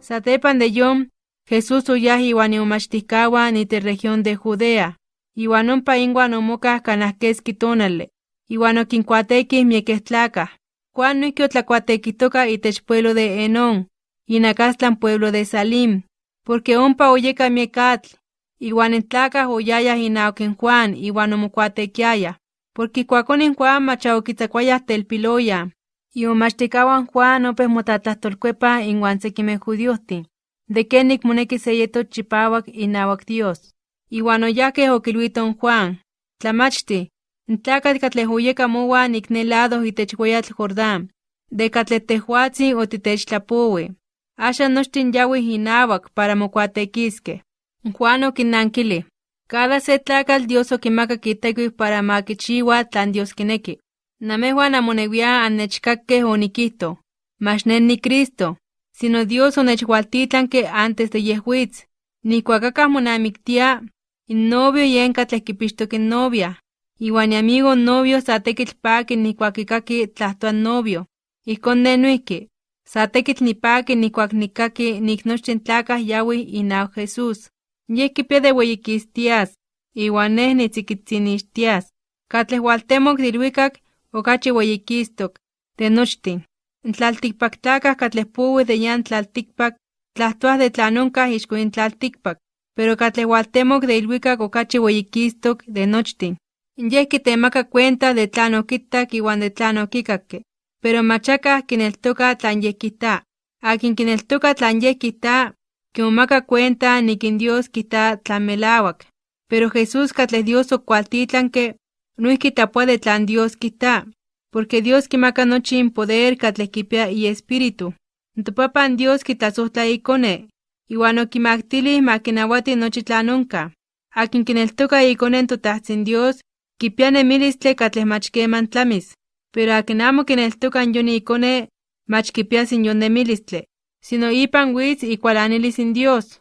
Satepan de yom, Jesús uyah iwan umachticawa ni te región de Judea, iwan ompa inguan omokah kanahkeski tonale, iwan okinkuatekih miekeh tlakah. Juan noihki otlakuatekitoka itech pueblo de Enón, inakastlan pueblo de Salim, porque ompa oyeka miek atl, iwan in tlakah oyayah inawak in Juan iwan omokuatekiayah, porque ikuakonin Juan macha okitzakuayah telpiloya, iomachtikawan Juan opeh motlatlahtolkuepah inwan sekimeh judiohtin, de kenik moneki se yetos chipawak inawak Dios. Iwan oyahkeh okilwitoh Juan, tlamachti, n tlakatl katleh oyeka ne lado itech weyatl Jordán, de katleh tehuatzin otitechtlapowih, axan nochtin yawih inawak para mokuatekiskeh. Juan okinnankilih, cada se tlakatl Dios okimakak itekiu para ma kichiua tlan Dios kineki. Namejuan amonewiah annechkakkeh onikihtoh, mach ne ni Cristo, sino Dios onechwaltitlanke antes de yehwitz. Nihkuak akah monamiktia, in novio yen katleh kipixtok in novia, iwan iamigo novio sa tekitl paki nihkuak kikaki tlahtoa novio. Ijkon ne noihki, sa tekitl nipaki nihkuak nikaki nik nochtin tlakah yawih inawak Jesús. Yeh kipia de weyikistias, iwan neh nitzikitzinixtias. Katleh waltemok de ilwikak okachi weyikistok de nochtin. In tlaltikpaktlakah katleh powih de yan tlaltikpak tlahtoah de tlan onkah ixko in tlaltikpak, pero katleh waltemok de ilwikak okachi weyikistok de nochtin. Yeh kitemaka cuenta de tlan okitak iwan de tlan okikakke, pero mach akah kineltoka tlan yeh kijta. Akin kineltoka tlan yeh kijta, kimomaka cuenta nik in Dios kijta tlan melawak. Pero Jesús katleh Dios okualtitlanke, noihki tlapua de tlan Dios kijta, porque Dios kimaka nochi in poder katleh kipia iespíritu. Topapan Dios kitlasojtla ikone, iwan okimaktilih ma kinawati nochi tlan onkah. Akin kineltoka ikone totahtsin Dios, kipia nemilistle katleh mach keman tlamis, pero akin amo kineltoka yon ikone, mach kipias in yon nemilistle, sino ipan witz ikualanilis in Dios.